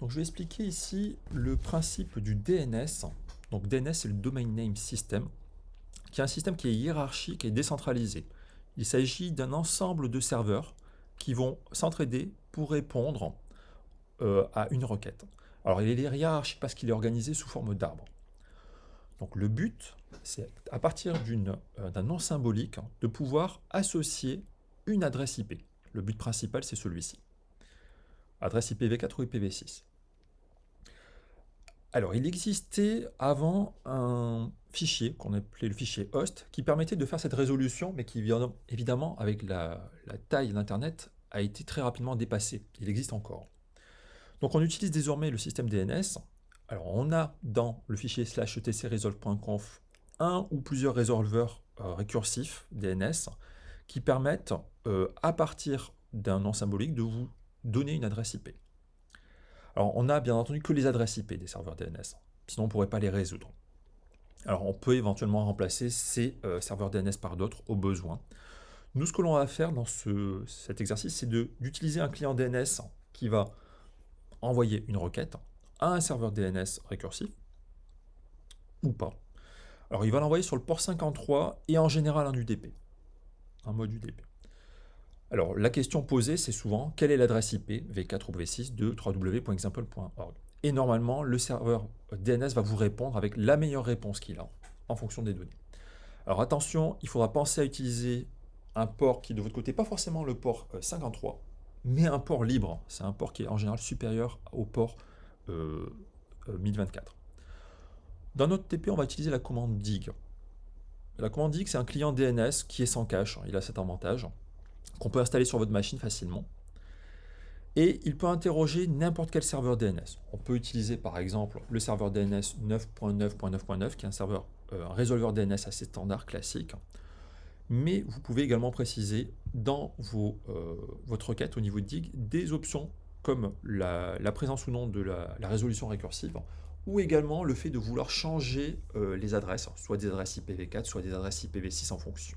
Donc, je vais expliquer ici le principe du DNS. Donc DNS, c'est le Domain Name System, qui est un système qui est hiérarchique et décentralisé. Il s'agit d'un ensemble de serveurs qui vont s'entraider pour répondre euh, à une requête. Alors il est hiérarchique parce qu'il est organisé sous forme d'arbre. Donc le but, c'est à partir euh, d'un nom symbolique, de pouvoir associer une adresse IP. Le but principal, c'est celui-ci. Adresse IPv4 ou IPv6. Alors, il existait avant un fichier qu'on appelait le fichier host qui permettait de faire cette résolution, mais qui, évidemment, avec la, taille d'Internet, a été très rapidement dépassé. Il existe encore. Donc, on utilise désormais le système DNS. Alors, on a dans le fichier slash etcresolve.conf un ou plusieurs résolveurs euh, récursifs DNS qui permettent, euh, à partir d'un nom symbolique, de vous donner une adresse IP. On n'a bien entendu que les adresses IP des serveurs DNS, sinon on ne pourrait pas les résoudre. Alors, on peut éventuellement remplacer ces euh, serveurs DNS par d'autres au besoin. Nous, ce que l'on va faire dans cet exercice, c'est d'utiliser un client DNS qui va envoyer une requête à un serveur DNS récursif, ou pas. Alors, il va l'envoyer sur le port 53 et en général en UDP, en mode UDP. Alors, la question posée, c'est souvent, quelle est l'adresse IP v4 ou v6 de www.example.org Et normalement, le serveur DNS va vous répondre avec la meilleure réponse qu'il a, en fonction des données. Alors attention, il faudra penser à utiliser un port qui, de votre côté, pas forcément le port 53, euh, mais un port libre. C'est un port qui est en général supérieur au port 1024. Euh, euh, Dans notre TP, on va utiliser la commande dig. La commande dig, c'est un client DNS qui est sans cache. Il a cet avantage qu'on peut installer sur votre machine facilement. Et il peut interroger n'importe quel serveur DNS. On peut utiliser par exemple le serveur DNS 9.9.9.9 qui est un serveur, euh, un résolveur DNS assez standard, classique. Mais vous pouvez également préciser dans euh, votre requête au niveau de DIG des options comme la, présence ou non de la, résolution récursive ou également le fait de vouloir changer euh, les adresses, soit des adresses IPv4, soit des adresses IPv6 en fonction.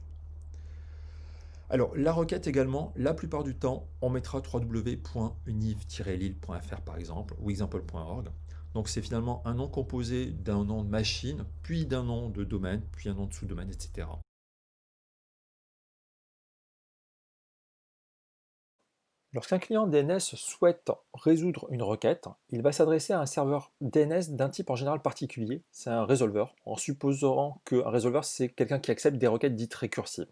Alors, la requête également, la plupart du temps, on mettra www.univ-lille.fr par exemple, ou example.org. Donc c'est finalement un nom composé d'un nom de machine, puis d'un nom de domaine, puis un nom de sous-domaine, etc. Lorsqu'un client DNS souhaite résoudre une requête, il va s'adresser à un serveur DNS d'un type en général particulier, c'est un résolveur, en supposant qu'un résolveur c'est quelqu'un qui accepte des requêtes dites récursives.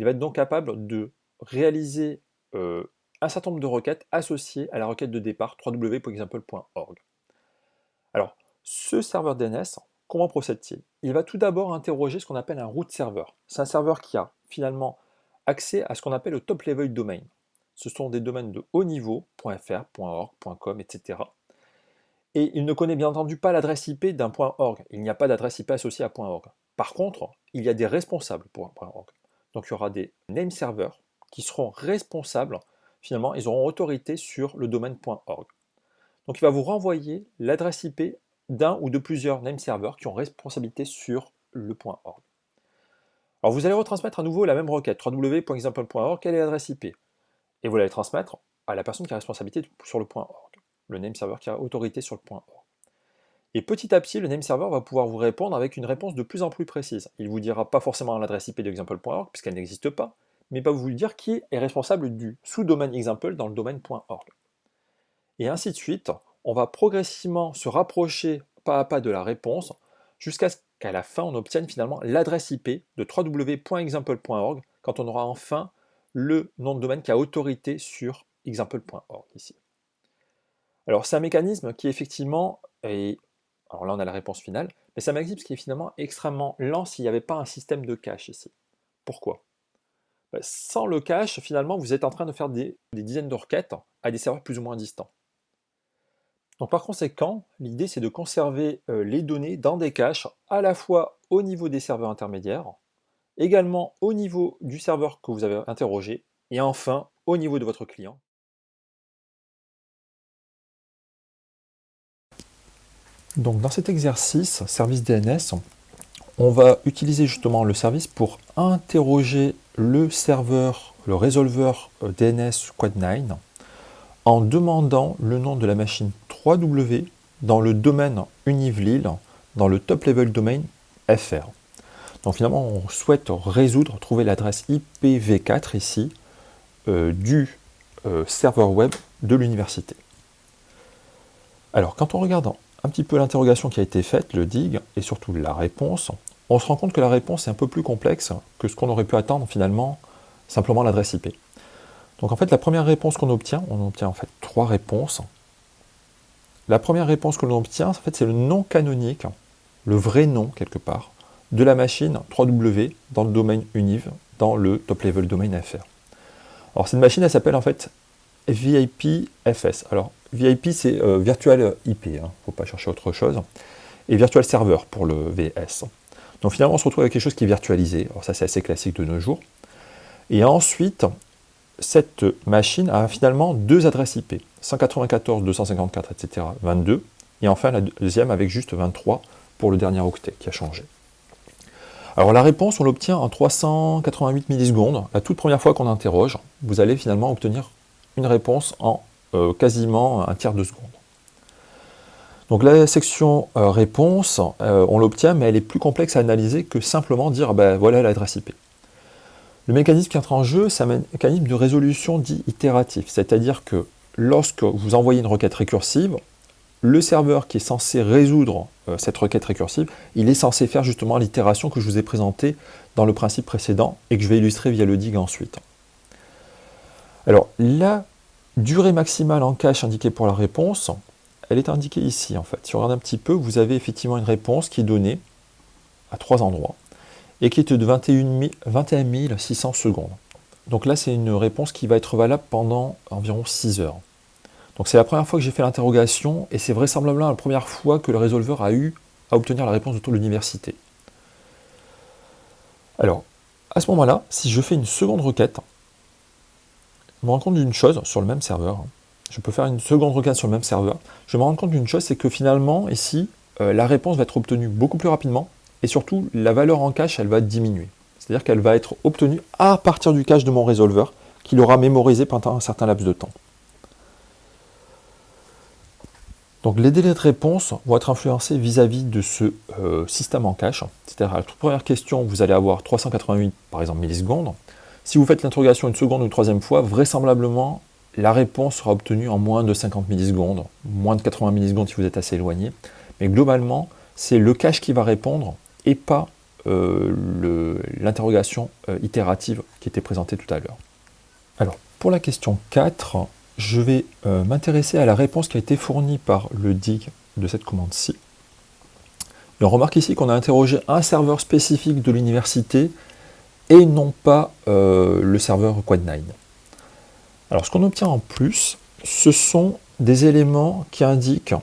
Il va être donc capable de réaliser euh, un certain nombre de requêtes associées à la requête de départ www.example.org. Alors, ce serveur DNS, comment procède-t-il? Il va tout d'abord interroger ce qu'on appelle un root server. C'est un serveur qui a finalement accès à ce qu'on appelle le top level domain. Ce sont des domaines de haut niveau, .fr, .org, .com, etc. Et il ne connaît bien entendu pas l'adresse IP d'un .org. Il n'y a pas d'adresse IP associée à .org. Par contre, il y a des responsables pour un .org. Donc il y aura des name servers qui seront responsables, finalement, ils auront autorité sur le domaine .org. Donc il va vous renvoyer l'adresse IP d'un ou de plusieurs name servers qui ont responsabilité sur le .org. Alors vous allez retransmettre à nouveau la même requête, www.example.org, quelle est l'adresse IP Et vous allez transmettre à la personne qui a responsabilité sur le .org, le name server qui a autorité sur le .org. Et petit à petit, le name server va pouvoir vous répondre avec une réponse de plus en plus précise. Il vous dira pas forcément l'adresse IP d'example.org, puisqu'elle n'existe pas, mais va vous dire qui est responsable du sous-domaine example dans le domaine .org. Et ainsi de suite, on va progressivement se rapprocher pas à pas de la réponse, jusqu'à ce qu'à la fin, on obtienne finalement l'adresse IP de www.example.org, quand on aura enfin le nom de domaine qui a autorité sur example.org ici. Alors c'est un mécanisme qui effectivement est alors là, on a la réponse finale, mais ça m'existe qui est finalement extrêmement lent s'il n'y avait pas un système de cache ici. Pourquoi? Bah, Sans le cache, finalement, vous êtes en train de faire des, dizaines de requêtes à des serveurs plus ou moins distants. Donc par conséquent, l'idée c'est de conserver euh, les données dans des caches à la fois au niveau des serveurs intermédiaires, également au niveau du serveur que vous avez interrogé, et enfin au niveau de votre client. Donc dans cet exercice, service DNS, on va utiliser justement le service pour interroger le serveur, le résolveur euh, DNS Quad9 en demandant le nom de la machine 3W dans le domaine Univlil, dans le top level domain FR. Donc finalement, on souhaite résoudre, trouver l'adresse IPv4 ici euh, du euh, serveur web de l'université. Alors, quand on regarde un petit peu l'interrogation qui a été faite, le DIG, et surtout la réponse, on se rend compte que la réponse est un peu plus complexe que ce qu'on aurait pu attendre finalement, simplement l'adresse IP. Donc en fait, la première réponse qu'on obtient, on obtient en fait trois réponses. La première réponse que l'on obtient, en fait, c'est le nom canonique, le vrai nom quelque part, de la machine 3W dans le domaine Univ, dans le top level domain FR. Alors cette machine, elle s'appelle en fait VIP-FS. Alors VIP, c'est euh, Virtual IP, il ne faut pas chercher autre chose. Et Virtual Server pour le VS. Donc finalement, on se retrouve avec quelque chose qui est virtualisé. Alors ça, c'est assez classique de nos jours. Et ensuite, cette machine a finalement deux adresses IP. 194, 254, etc. 22. Et enfin, la deuxième avec juste 23 pour le dernier octet qui a changé. Alors la réponse, on l'obtient en 388 millisecondes. La toute première fois qu'on interroge, vous allez finalement obtenir une réponse en euh, quasiment un tiers de seconde. Donc la section euh, réponse, euh, on l'obtient, mais elle est plus complexe à analyser que simplement dire ben, voilà l'adresse IP. Le mécanisme qui entre en jeu, c'est un mécanisme de résolution dit itératif, c'est-à-dire que lorsque vous envoyez une requête récursive, le serveur qui est censé résoudre cette requête récursive, il est censé faire justement l'itération que je vous ai présentée dans le principe précédent et que je vais illustrer via le dig ensuite. Alors, la durée maximale en cache indiquée pour la réponse, elle est indiquée ici en fait. Si on regarde un petit peu, vous avez effectivement une réponse qui est donnée à trois endroits et qui est de 21, 21 600 secondes. Donc là, c'est une réponse qui va être valable pendant environ 6 heures. Donc c'est la première fois que j'ai fait l'interrogation et c'est vraisemblablement la première fois que le résolveur a eu à obtenir la réponse de l'université. Alors, à ce moment-là, si je fais une seconde requête, je me rends compte d'une chose sur le même serveur. Je peux faire une seconde requête sur le même serveur. Je me rends compte d'une chose, c'est que finalement, ici, euh, la réponse va être obtenue beaucoup plus rapidement, et surtout, la valeur en cache, elle va diminuer. C'est-à-dire qu'elle va être obtenue à partir du cache de mon résolveur, qu'il aura mémorisé pendant un certain laps de temps. Donc les délais de réponse vont être influencés vis-à-vis de ce euh, système en cache. C'est-à-dire à la toute première question, vous allez avoir 388 par exemple millisecondes. Si vous faites l'interrogation une seconde ou une troisième fois, vraisemblablement, la réponse sera obtenue en moins de 50 millisecondes, moins de 80 millisecondes si vous êtes assez éloigné. Mais globalement, c'est le cache qui va répondre et pas euh, l'interrogation euh, itérative qui était présentée tout à l'heure. Alors, pour la question 4, je vais euh, m'intéresser à la réponse qui a été fournie par le DIG de cette commande-ci. on remarque ici qu'on a interrogé un serveur spécifique de l'université et non pas euh, le serveur Quad9. Alors ce qu'on obtient en plus, ce sont des éléments qui indiquent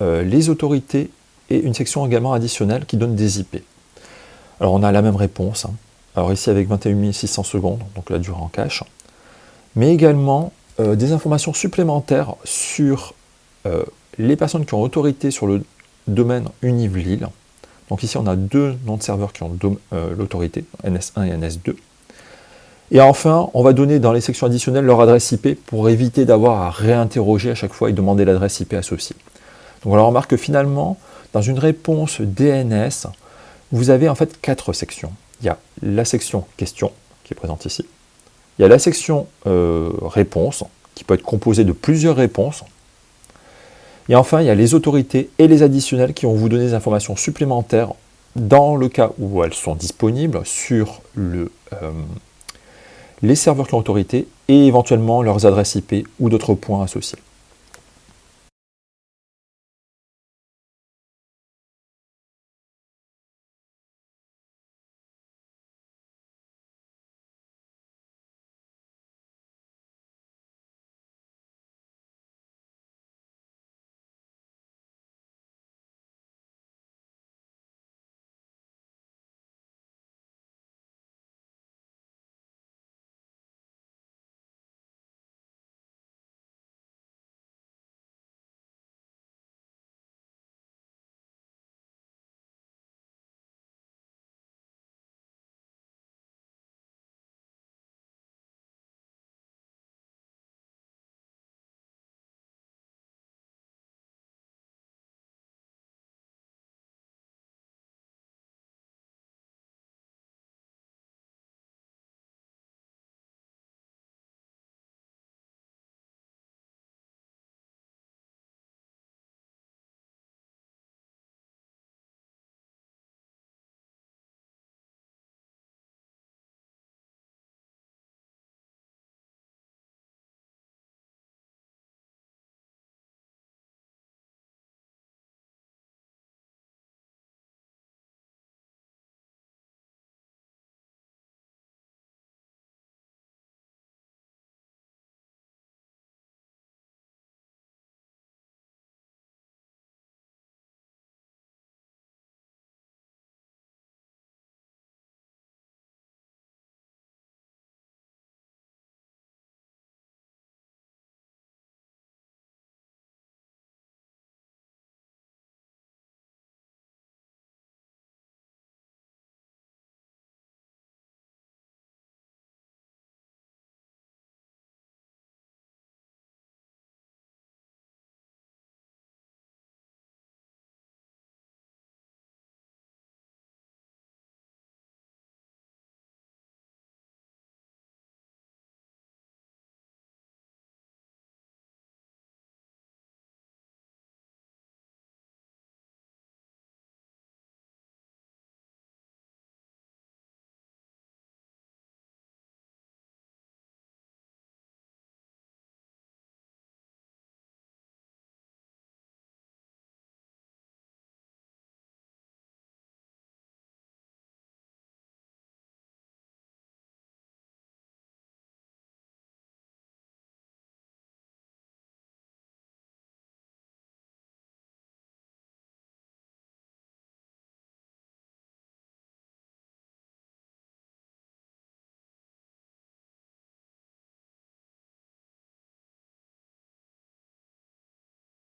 euh, les autorités et une section également additionnelle qui donne des IP. Alors on a la même réponse, hein. alors ici avec 21 600 secondes, donc la durée en cache, mais également euh, des informations supplémentaires sur les personnes qui ont autorité sur le domaine Univlil, donc ici, on a deux noms de serveurs qui ont euh, l'autorité, NS1 et NS2. Et enfin, on va donner dans les sections additionnelles leur adresse IP pour éviter d'avoir à réinterroger à chaque fois et demander l'adresse IP associée. Donc on remarque que finalement, dans une réponse DNS, vous avez en fait quatre sections. Il y a la section question, qui est présente ici. Il y a la section euh, réponse, qui peut être composée de plusieurs réponses, et enfin, il y a les autorités et les additionnels qui vont vous donner des informations supplémentaires dans le cas où elles sont disponibles sur euh, les serveurs qui ont autorité et éventuellement leurs adresses IP ou d'autres points associés.